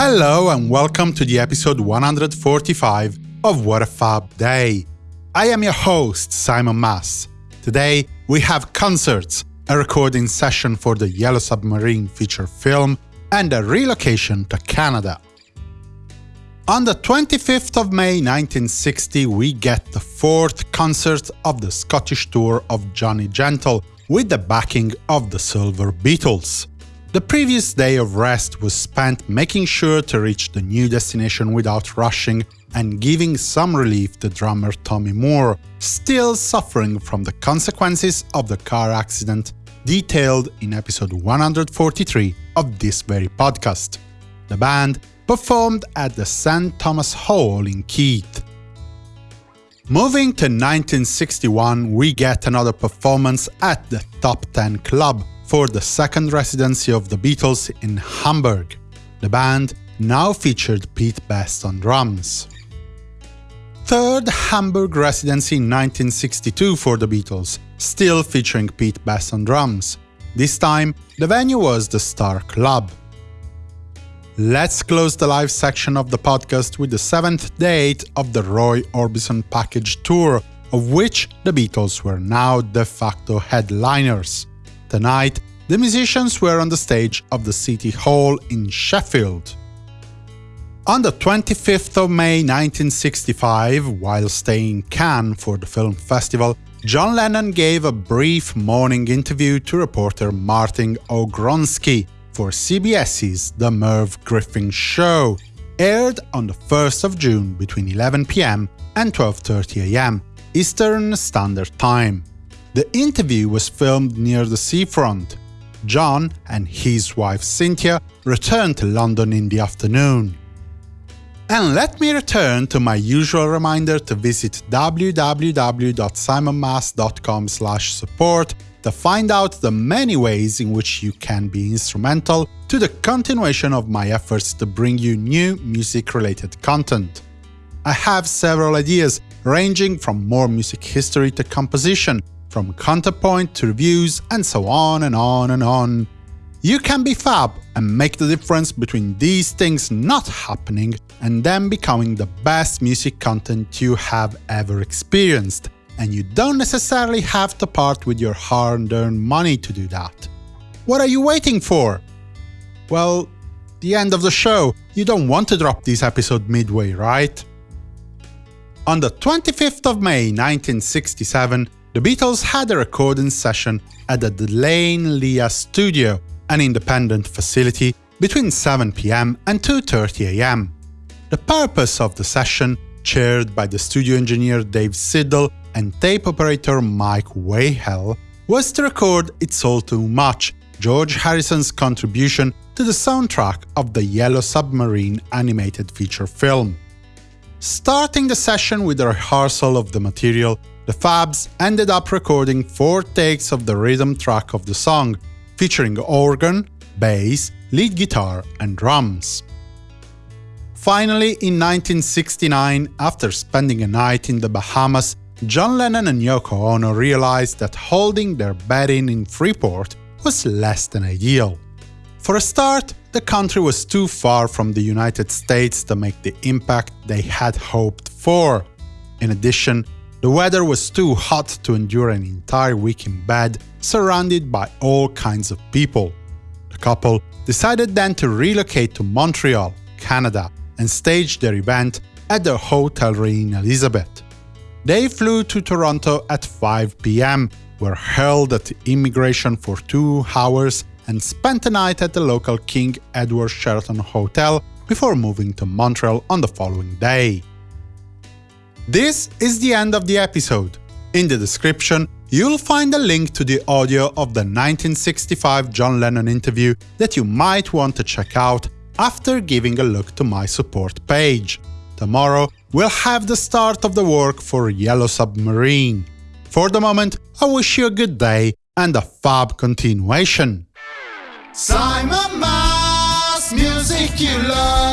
Hello and welcome to the episode 145 of What a Fab Day. I am your host, Simon Mas. Today we have concerts, a recording session for the Yellow Submarine feature film, and a relocation to Canada. On the 25th of May 1960 we get the fourth concert of the Scottish tour of Johnny Gentle, with the backing of the Silver Beetles. The previous day of rest was spent making sure to reach the new destination without rushing and giving some relief to drummer Tommy Moore, still suffering from the consequences of the car accident detailed in episode 143 of this very podcast. The band performed at the St. Thomas Hall in Keith. Moving to 1961, we get another performance at the Top 10 Club, for the second residency of the Beatles in Hamburg. The band now featured Pete Best on drums. Third Hamburg residency in 1962 for the Beatles, still featuring Pete Best on drums. This time, the venue was the Star Club. Let's close the live section of the podcast with the seventh date of the Roy Orbison Package Tour, of which the Beatles were now de facto headliners. Tonight, the musicians were on the stage of the City Hall in Sheffield. On the 25th of May 1965, while staying in Cannes for the film festival, John Lennon gave a brief morning interview to reporter Martin Agronsky for CBS's The Merv Griffin Show, aired on the 1st of June between 11 pm and 12.30 am, Eastern Standard Time. The interview was filmed near the seafront. John and his wife Cynthia returned to London in the afternoon. And let me return to my usual reminder to visit www.simonmas.com support to find out the many ways in which you can be instrumental to the continuation of my efforts to bring you new music-related content. I have several ideas, ranging from more music history to composition, from counterpoint to reviews, and so on and on and on. You can be fab and make the difference between these things not happening and them becoming the best music content you have ever experienced, and you don't necessarily have to part with your hard-earned money to do that. What are you waiting for? Well, the end of the show, you don't want to drop this episode midway, right? On the 25th of May 1967, the Beatles had a recording session at the De Lane Lea studio, an independent facility, between 7pm and 2.30am. The purpose of the session, chaired by the studio engineer Dave Siddle and tape operator Mike Weighell, was to record It's All Too Much, George Harrison's contribution to the soundtrack of the Yellow Submarine animated feature film. Starting the session with a rehearsal of the material, the Fabs ended up recording four takes of the rhythm track of the song, featuring organ, bass, lead guitar, and drums. Finally, in 1969, after spending a night in the Bahamas, John Lennon and Yoko Ono realized that holding their bed-in in Freeport was less than ideal. For a start, the country was too far from the United States to make the impact they had hoped for. In addition, the weather was too hot to endure an entire week in bed, surrounded by all kinds of people. The couple decided then to relocate to Montreal, Canada, and stage their event at their hotel in Elizabeth. They flew to Toronto at 5 pm, were held at immigration for two hours, and spent the night at the local King Edward Sheraton Hotel before moving to Montreal on the following day. This is the end of the episode. In the description, you'll find a link to the audio of the 1965 John Lennon interview that you might want to check out after giving a look to my support page. Tomorrow, we'll have the start of the work for Yellow Submarine. For the moment, I wish you a good day and a fab continuation. Simon Mas, music you love.